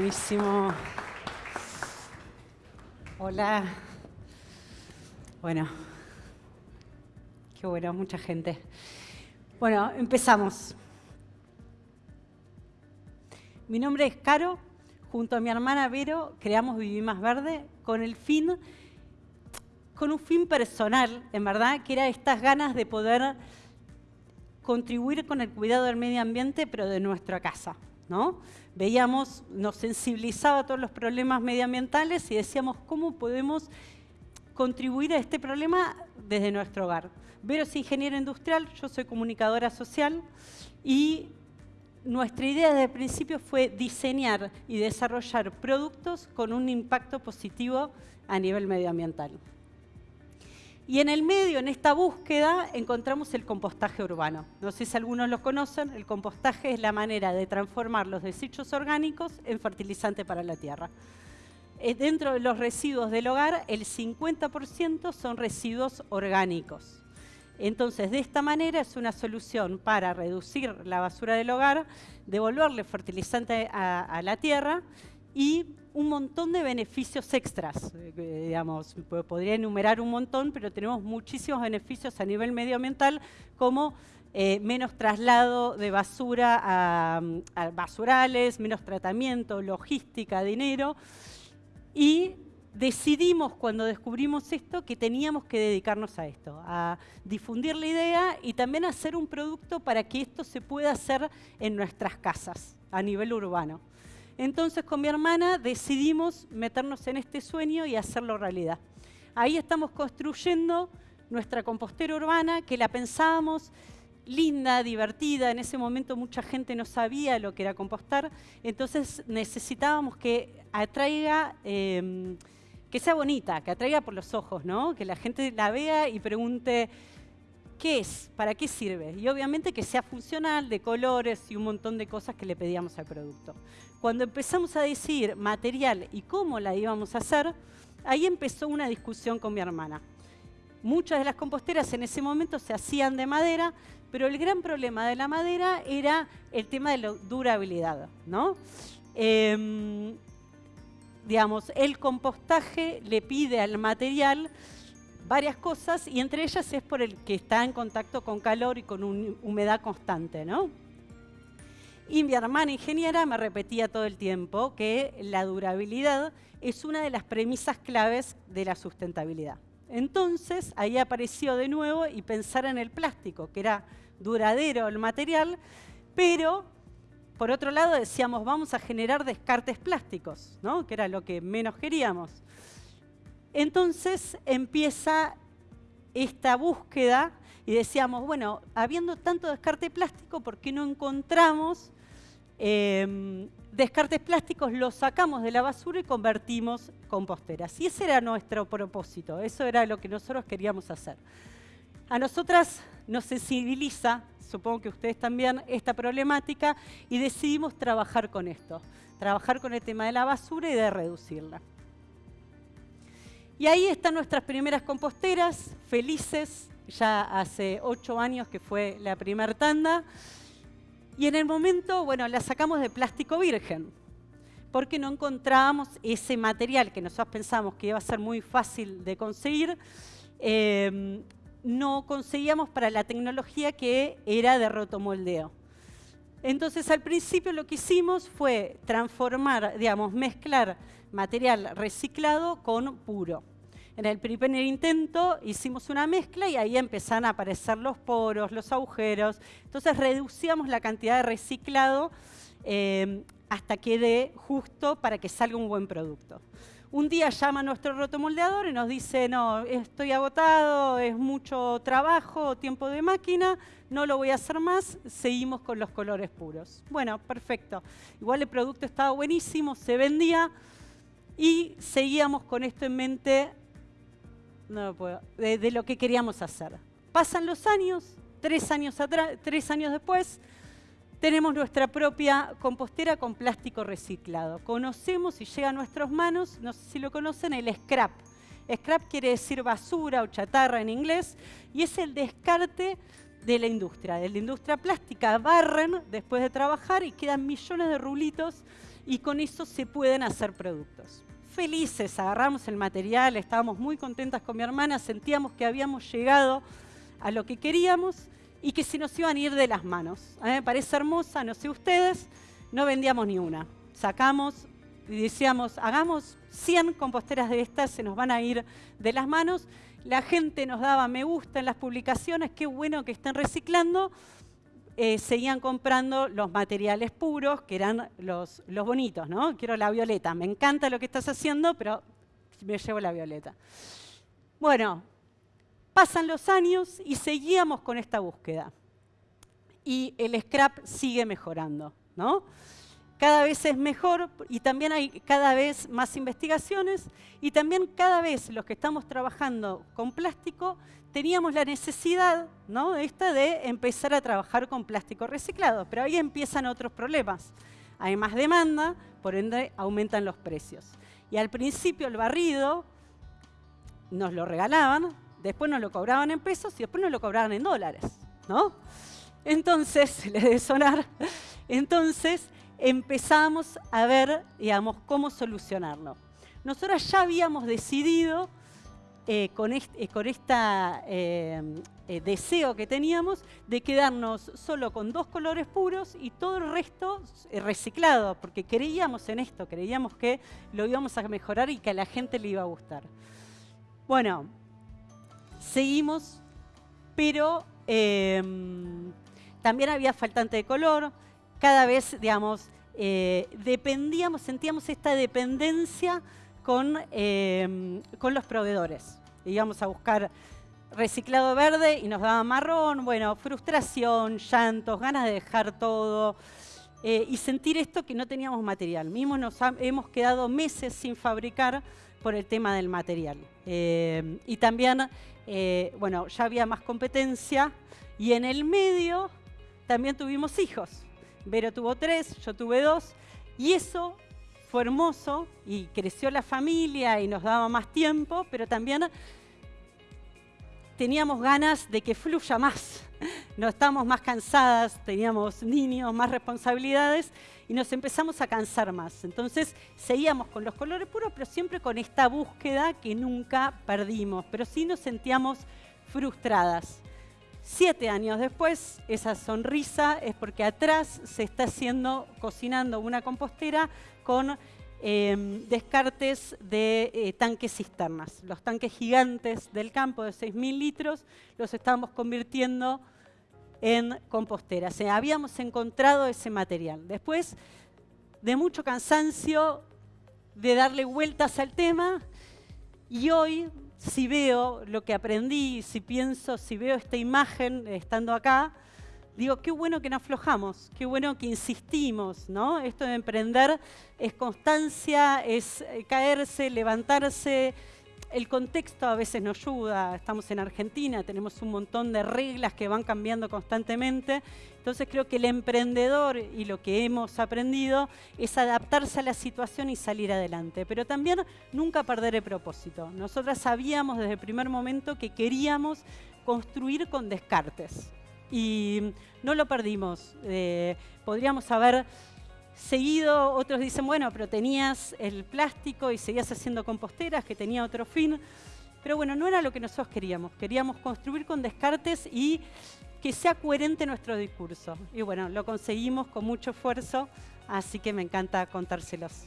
Buenísimo. Hola. Bueno, qué bueno, mucha gente. Bueno, empezamos. Mi nombre es Caro. Junto a mi hermana Vero creamos Viví Más Verde con el fin, con un fin personal, en verdad, que era estas ganas de poder contribuir con el cuidado del medio ambiente, pero de nuestra casa. Veíamos, nos sensibilizaba a todos los problemas medioambientales y decíamos, ¿cómo podemos contribuir a este problema desde nuestro hogar? Vero es ingeniera industrial, yo soy comunicadora social y nuestra idea desde el principio fue diseñar y desarrollar productos con un impacto positivo a nivel medioambiental. Y en el medio, en esta búsqueda, encontramos el compostaje urbano. No sé si algunos lo conocen, el compostaje es la manera de transformar los desechos orgánicos en fertilizante para la tierra. Eh, dentro de los residuos del hogar, el 50% son residuos orgánicos. Entonces, de esta manera es una solución para reducir la basura del hogar, devolverle fertilizante a, a la tierra y un montón de beneficios extras. Eh, digamos, podría enumerar un montón, pero tenemos muchísimos beneficios a nivel medioambiental, como eh, menos traslado de basura a, basurales, menos tratamiento, logística, dinero. Y decidimos cuando descubrimos esto que teníamos que dedicarnos a esto, a difundir la idea y también hacer un producto para que esto se pueda hacer en nuestras casas a nivel urbano. Entonces con mi hermana decidimos meternos en este sueño y hacerlo realidad. Ahí estamos construyendo nuestra compostera urbana, que la pensábamos linda, divertida. En ese momento mucha gente no sabía lo que era compostar, entonces necesitábamos que atraiga, em, que sea bonita, que atraiga por los ojos, ¿no? que la gente la vea y pregunte, ¿qué es? ¿Para qué sirve? Y obviamente que sea funcional, de colores y un montón de cosas que le pedíamos al producto. Cuando empezamos a decir material y cómo la íbamos a hacer, ahí empezó una discusión con mi hermana. Muchas de las composteras en ese momento se hacían de madera, pero el gran problema de la madera era el tema de la durabilidad. ¿no? Em, digamos, el compostaje le pide al material varias cosas y entre ellas es por el que está en contacto con calor y con humedad constante, ¿no? Y mi hermana ingeniera me repetía todo el tiempo que la durabilidad es una de las premisas claves de la sustentabilidad. Entonces, ahí apareció de nuevo y pensar en el plástico, que era duradero el material, pero por otro lado decíamos, vamos a generar descartes plásticos, ¿no? que era lo que menos queríamos. Entonces empieza esta búsqueda y decíamos, bueno, habiendo tanto descarte plástico, ¿por qué no encontramos em, descartes plásticos, los sacamos de la basura y convertimos composteras? Y ese era nuestro propósito, eso era lo que nosotros queríamos hacer. A nosotras nos sensibiliza, supongo que ustedes también, esta problemática y decidimos trabajar con esto, trabajar con el tema de la basura y de reducirla. Y ahí están nuestras primeras composteras, felices, ya hace ocho años que fue la primera tanda. Y en el momento, bueno, la sacamos de plástico virgen, porque no encontrábamos ese material que nosotros pensamos que iba a ser muy fácil de conseguir. Em, no conseguíamos para la tecnología que era de rotomoldeo. Entonces, al principio lo que hicimos fue transformar, digamos, mezclar material reciclado con puro. En el primer intento hicimos una mezcla y ahí empezaron a aparecer los poros, los agujeros. Entonces reducíamos la cantidad de reciclado eh, hasta que dé justo para que salga un buen producto. Un día llama nuestro rotomoldeador y nos dice, no, estoy agotado, es mucho trabajo, tiempo de máquina, no lo voy a hacer más, seguimos con los colores puros. Bueno, perfecto. Igual el producto estaba buenísimo, se vendía y seguíamos con esto en mente no puedo, de, lo que queríamos hacer. Pasan los años, tres años, atrás, tres años después, tenemos nuestra propia compostera con plástico reciclado. Conocemos y llega a nuestras manos, no sé si lo conocen, el scrap. Scrap quiere decir basura o chatarra en inglés y es el descarte de la industria. De la industria plástica barren después de trabajar y quedan millones de rulitos y con eso se pueden hacer productos. Felices, agarramos el material, estábamos muy contentas con mi hermana, sentíamos que habíamos llegado a lo que queríamos y que se nos iban a ir de las manos. A mí me parece hermosa, no sé ustedes, no vendíamos ni una. Sacamos y decíamos, hagamos 100 composteras de estas, se nos van a ir de las manos. La gente nos daba me gusta en las publicaciones, qué bueno que estén reciclando. Eh, seguían comprando los materiales puros, que eran los, los bonitos, ¿no? Quiero la violeta, me encanta lo que estás haciendo, pero me llevo la violeta. Bueno, pasan los años y seguíamos con esta búsqueda. Y el scrap sigue mejorando, ¿no? Cada vez es mejor y también hay cada vez más investigaciones y también cada vez los que estamos trabajando con plástico teníamos la necesidad ¿no? esta de empezar a trabajar con plástico reciclado, pero ahí empiezan otros problemas. Hay más demanda, por ende aumentan los precios. Y al principio el barrido nos lo regalaban, después nos lo cobraban en pesos y después nos lo cobraban en dólares. ¿no? Entonces, le debe sonar, entonces empezamos a ver, digamos, cómo solucionarlo. Nosotros ya habíamos decidido, eh, con este deseo que teníamos, de quedarnos solo con dos colores puros y todo el resto reciclado, porque creíamos en esto, creíamos que lo íbamos a mejorar y que a la gente le iba a gustar. Bueno, seguimos, pero también había faltante de color, cada vez, digamos, eh, dependíamos, sentíamos esta dependencia con, em, con los proveedores. Íbamos a buscar reciclado verde y nos daba marrón, bueno, frustración, llantos, ganas de dejar todo eh, y sentir esto que no teníamos material. Mismo nos hemos quedado meses sin fabricar por el tema del material. Em, y también, eh, bueno, ya había más competencia y en el medio también tuvimos hijos. Vero tuvo tres, yo tuve dos, y eso fue hermoso y creció la familia y nos daba más tiempo, pero también teníamos ganas de que fluya más. No estábamos más cansadas, teníamos niños, más responsabilidades y nos empezamos a cansar más. Entonces seguíamos con los colores puros, pero siempre con esta búsqueda que nunca perdimos, pero sí nos sentíamos frustradas. Siete años después, esa sonrisa es porque atrás se está haciendo, cocinando una compostera con em, descartes de eh, tanques cisternas. Los tanques gigantes del campo de 6.000 litros los estamos convirtiendo en compostera. Habíamos encontrado ese material. Después de mucho cansancio, de darle vueltas al tema, y hoy si veo lo que aprendí, si pienso, si veo esta imagen estando acá, digo, qué bueno que no aflojamos, qué bueno que insistimos, ¿no? Esto de emprender es constancia, es eh, caerse, levantarse, el contexto a veces nos ayuda, estamos en Argentina, tenemos un montón de reglas que van cambiando constantemente, entonces creo que el emprendedor y lo que hemos aprendido es adaptarse a la situación y salir adelante, pero también nunca perder el propósito. Nosotras sabíamos desde el primer momento que queríamos construir con descartes y no lo perdimos. Eh, podríamos haber Seguido, otros dicen, bueno, pero tenías el plástico y seguías haciendo composteras, que tenía otro fin. Pero bueno, no era lo que nosotros queríamos. Queríamos construir con descartes y que sea coherente nuestro discurso. Y bueno, lo conseguimos con mucho esfuerzo, así que me encanta contárselos.